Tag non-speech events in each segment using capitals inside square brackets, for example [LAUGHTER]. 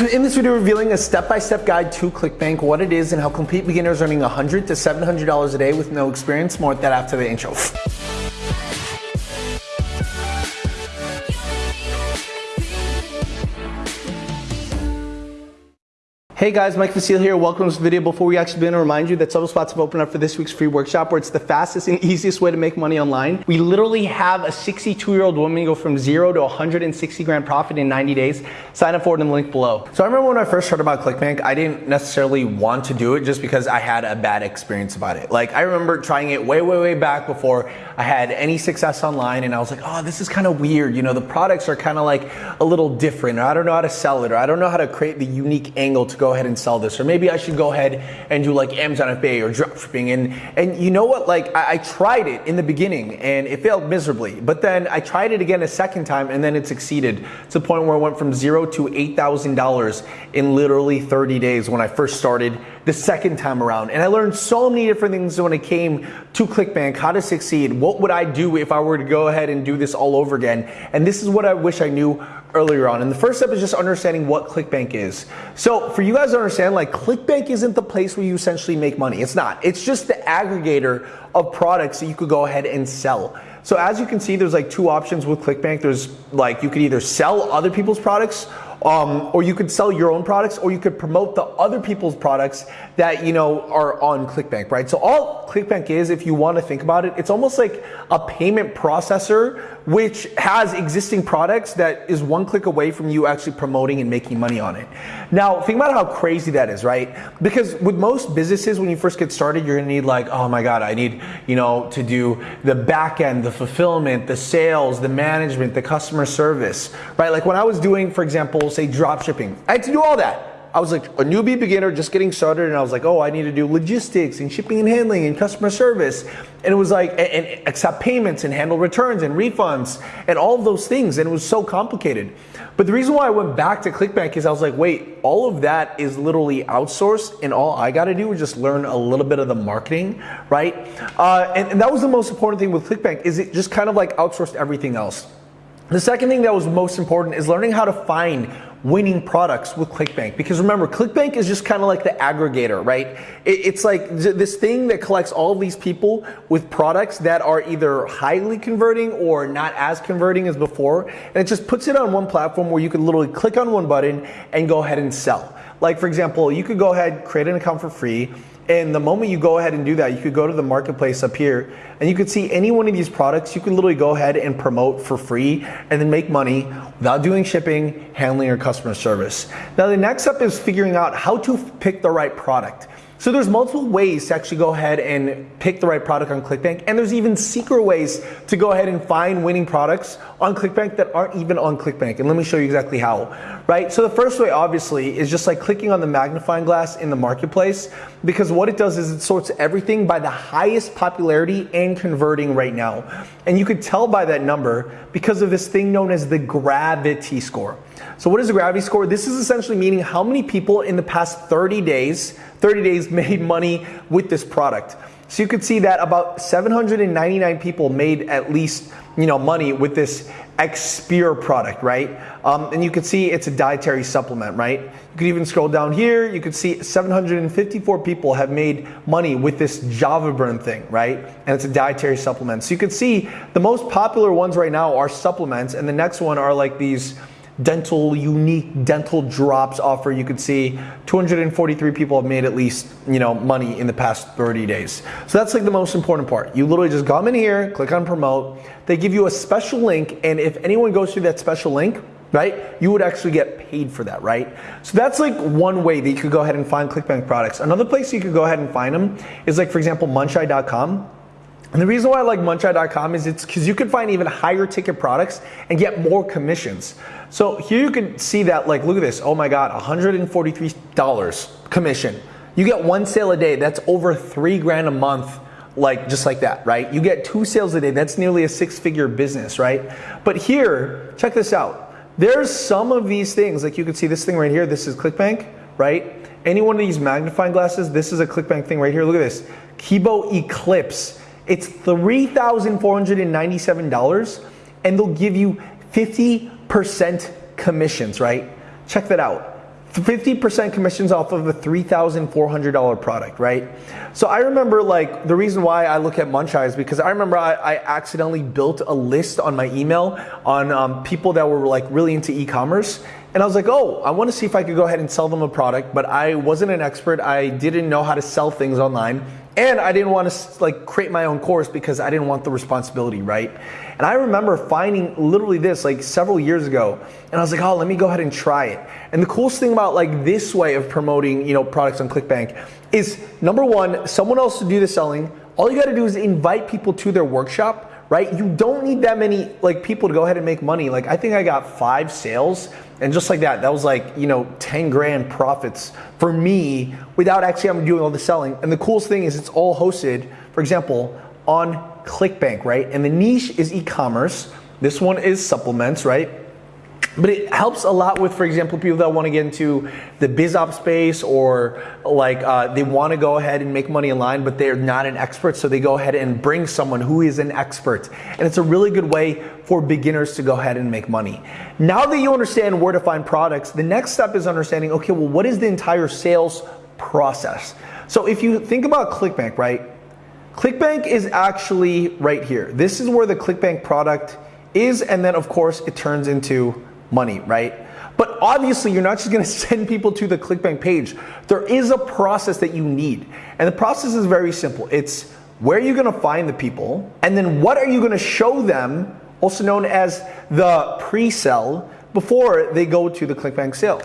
In this video, revealing a step-by-step guide to ClickBank, what it is, and how complete beginners earning 100 to $700 a day with no experience. More with that after the intro. Hey guys, Mike Vestil here. Welcome to this video. Before we actually begin, to remind you that several spots have opened up for this week's free workshop where it's the fastest and easiest way to make money online. We literally have a 62 year old woman go from zero to 160 grand profit in 90 days. Sign up for it in the link below. So I remember when I first heard about ClickBank, I didn't necessarily want to do it just because I had a bad experience about it. Like I remember trying it way, way, way back before I had any success online and I was like, oh, this is kind of weird. You know, the products are kind of like a little different or I don't know how to sell it or I don't know how to create the unique angle to go ahead and sell this, or maybe I should go ahead and do like Amazon FBA or dropshipping. And and you know what? Like I, I tried it in the beginning and it failed miserably, but then I tried it again a second time and then it succeeded to the point where I went from zero to eight thousand dollars in literally 30 days when I first started the second time around. And I learned so many different things when it came to ClickBank, how to succeed, what would I do if I were to go ahead and do this all over again. And this is what I wish I knew earlier on. And the first step is just understanding what ClickBank is. So for you guys to understand, like ClickBank isn't the place where you essentially make money. It's not. It's just the aggregator of products that you could go ahead and sell. So as you can see, there's like two options with ClickBank. There's like you could either sell other people's products um, or you could sell your own products, or you could promote the other people's products that you know are on ClickBank, right? So all ClickBank is, if you want to think about it, it's almost like a payment processor which has existing products that is one click away from you actually promoting and making money on it. Now, think about how crazy that is, right? Because with most businesses, when you first get started, you're gonna need like, oh my God, I need, you know, to do the back end, the fulfillment, the sales, the management, the customer service, right? Like when I was doing, for example, say drop shipping, I had to do all that. I was like a newbie beginner just getting started and I was like, oh, I need to do logistics and shipping and handling and customer service. And it was like, and, and accept payments and handle returns and refunds and all of those things. And it was so complicated. But the reason why I went back to ClickBank is I was like, wait, all of that is literally outsourced and all I got to do is just learn a little bit of the marketing, right? Uh, and, and that was the most important thing with ClickBank is it just kind of like outsourced everything else. The second thing that was most important is learning how to find winning products with ClickBank. Because remember, ClickBank is just kind of like the aggregator, right? it's like this thing that collects all of these people with products that are either highly converting or not as converting as before. And it just puts it on one platform where you can literally click on one button and go ahead and sell. Like for example, you could go ahead, create an account for free, and the moment you go ahead and do that, you could go to the marketplace up here and you could see any one of these products. You can literally go ahead and promote for free and then make money without doing shipping, handling, or customer service. Now, the next step is figuring out how to pick the right product. So there's multiple ways to actually go ahead and pick the right product on ClickBank, and there's even secret ways to go ahead and find winning products on ClickBank that aren't even on ClickBank. And let me show you exactly how, right? So the first way, obviously, is just like clicking on the magnifying glass in the marketplace, because what it does is it sorts everything by the highest popularity and converting right now. And you could tell by that number because of this thing known as the gravity score. So what is the gravity score? This is essentially meaning how many people in the past 30 days 30 days [LAUGHS] made money with this product. So you could see that about 799 people made at least you know money with this Exipure product, right? Um, and you can see it's a dietary supplement, right? You could even scroll down here. You could see 754 people have made money with this Java Burn thing, right? And it's a dietary supplement. So you could see the most popular ones right now are supplements, and the next one are like these dental unique dental drops offer. You could see 243 people have made at least you know money in the past 30 days. So that's like the most important part. You literally just come in here click on promote. They give you a special link and if anyone goes through that special link right you would actually get paid for that right? So that's like one way that you could go ahead and find clickbank products. Another place you could go ahead and find them is like for example muncheye.com and the reason why I like muncheye.com is it's because you can find even higher ticket products and get more commissions. So here you can see that, like, look at this. Oh my God, $143 commission. You get one sale a day. That's over three grand a month like just like that, right? You get two sales a day. That's nearly a six figure business, right? But here, check this out. There's some of these things, like you can see this thing right here. This is ClickBank, right? Any one of these magnifying glasses, this is a ClickBank thing right here. Look at this. Kibo Eclipse. It's $3,497 and they'll give you 50% commissions, right? Check that out. 50% commissions off of a $3,400 product, right? So I remember like the reason why I look at Muncheye is because I remember I, I accidentally built a list on my email on um, people that were like really into e-commerce. And I was like, oh, I want to see if I could go ahead and sell them a product, but I wasn't an expert. I didn't know how to sell things online. And I didn't want to like create my own course because I didn't want the responsibility, right? And I remember finding literally this like several years ago, and I was like, oh, let me go ahead and try it. And the coolest thing about like this way of promoting, you know, products on ClickBank is number one, someone else to do the selling. All you got to do is invite people to their workshop right? You don't need that many like people to go ahead and make money. Like I think I got five sales and just like that, that was like, you know, 10 grand profits for me without actually having to do all the selling. And the coolest thing is it's all hosted, for example, on ClickBank, right? And the niche is e-commerce. This one is supplements, right? But it helps a lot with, for example, people that want to get into the biz op space or like uh, they want to go ahead and make money online, but they're not an expert. So they go ahead and bring someone who is an expert. And it's a really good way for beginners to go ahead and make money. Now that you understand where to find products, the next step is understanding, okay, well, what is the entire sales process? So if you think about ClickBank, right? ClickBank is actually right here. This is where the ClickBank product is, and then of course it turns into money, right? But obviously, you're not just gonna [LAUGHS] send people to the ClickBank page. There is a process that you need. And the process is very simple. It's where are you're gonna find the people, and then what are you gonna show them, also known as the pre sell, before they go to the ClickBank sale.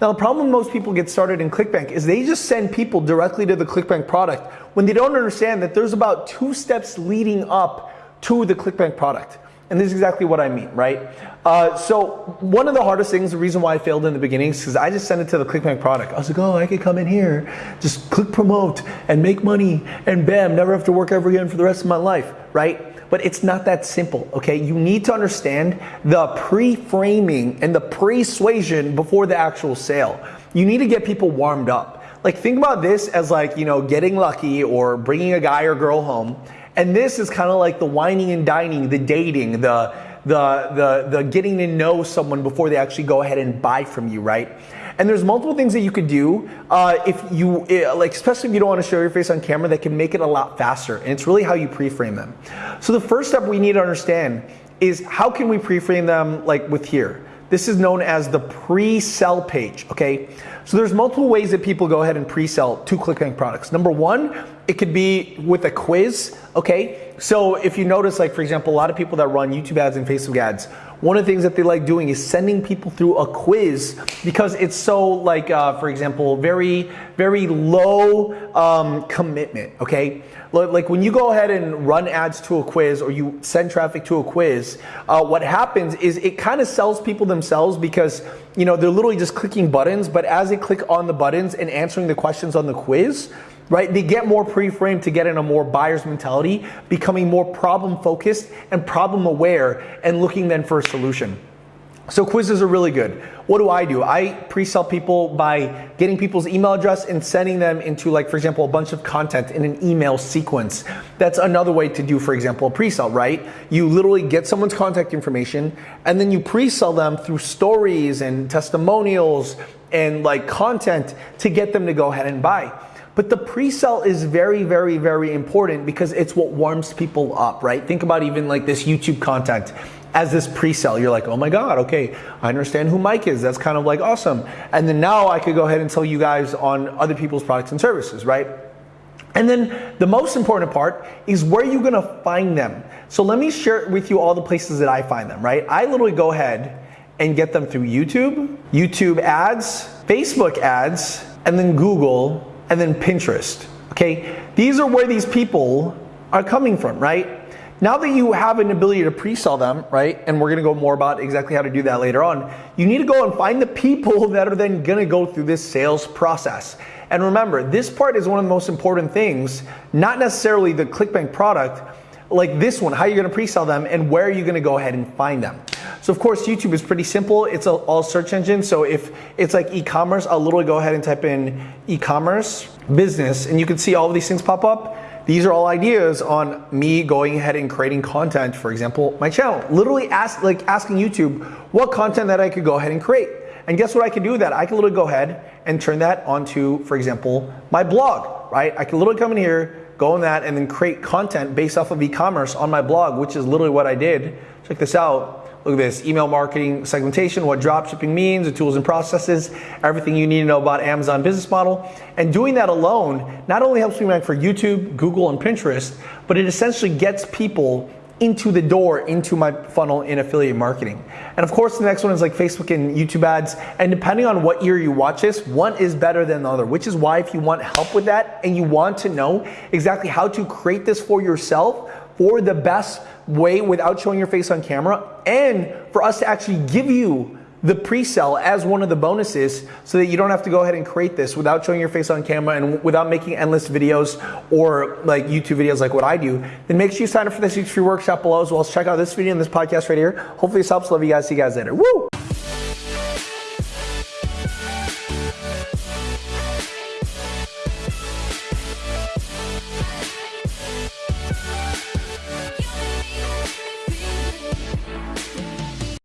Now, the problem most people get started in ClickBank is they just send people directly to the ClickBank product when they don't understand that there's about two steps leading up to the ClickBank product. And this is exactly what I mean, right? Uh, so one of the hardest things, the reason why I failed in the beginning is because I just sent it to the ClickBank product. I was like, oh, I could come in here, just click promote and make money and bam, never have to work ever again for the rest of my life, right? But it's not that simple, okay? You need to understand the pre-framing and the persuasion before the actual sale. You need to get people warmed up. Like think about this as like, you know, getting lucky or bringing a guy or girl home and this is kind of like the whining and dining, the dating, the, the, the, the getting to know someone before they actually go ahead and buy from you, right? And there's multiple things that you could do uh, if you, eh, like, especially if you don't want to show your face on camera, that can make it a lot faster. And it's really how you pre-frame them. So the first step we need to understand is how can we pre-frame them like with here? This is known as the pre-sell page, okay? So there's multiple ways that people go ahead and pre-sell to ClickBank products. Number one, it could be with a quiz, okay? So if you notice, like for example, a lot of people that run YouTube ads and Facebook ads, one of the things that they like doing is sending people through a quiz because it's so like, uh, for example, very, very low um, commitment, okay? Like when you go ahead and run ads to a quiz or you send traffic to a quiz, uh, what happens is it kind of sells people themselves because you know they're literally just clicking buttons, but as they click on the buttons and answering the questions on the quiz, right? They get more pre-framed to get in a more buyer's mentality, becoming more problem focused and problem aware and looking then for a solution. So quizzes are really good. What do I do? I pre-sell people by getting people's email address and sending them into like, for example, a bunch of content in an email sequence. That's another way to do, for example, a pre-sell, right? You literally get someone's contact information and then you pre-sell them through stories and testimonials and like content to get them to go ahead and buy. But the pre-sell is very, very, very important because it's what warms people up, right? Think about even like this YouTube content as this pre-sell. You're like, oh my God, okay, I understand who Mike is. That's kind of like awesome. And then now I could go ahead and tell you guys on other people's products and services, right? And then the most important part is where you're gonna find them. So let me share with you all the places that I find them, right? I literally go ahead and get them through YouTube, YouTube ads, Facebook ads, and then Google, and then Pinterest. Okay, these are where these people are coming from, right? Now that you have an ability to pre-sell them, right, and we're gonna go more about exactly how to do that later on, you need to go and find the people [LAUGHS] that are then gonna go through this sales process. And remember, this part is one of the most important things, not necessarily the ClickBank product, like this one, how you're gonna pre-sell them and where are you gonna go ahead and find them. So of course, YouTube is pretty simple. It's a, all search engine. So if it's like e-commerce, I'll literally go ahead and type in e-commerce business and you can see all of these things pop up. These are all ideas on me going ahead and creating content, for example, my channel. Literally ask, like asking YouTube what content that I could go ahead and create. And guess what I can do with that? I can literally go ahead and turn that onto, for example, my blog, right? I can literally come in here, go in that, and then create content based off of e-commerce on my blog, which is literally what I did. Check this out. Look at this, email marketing segmentation, what dropshipping means, the tools and processes, everything you need to know about Amazon business model. And doing that alone not only helps me rank for YouTube, Google, and Pinterest, but it essentially gets people into the door into my funnel in affiliate marketing. And of course, the next one is like Facebook and YouTube ads. And depending on what year you watch this, one is better than the other, which is why if you want help with that and you want to know exactly how to create this for yourself for the best way without showing your face on camera and for us to actually give you the pre-sale as one of the bonuses so that you don't have to go ahead and create this without showing your face on camera and without making endless videos or like YouTube videos like what I do, then make sure you sign up for this week's free workshop below as well as check out this video and this podcast right here. Hopefully this helps. Love you guys. See you guys later. Woo!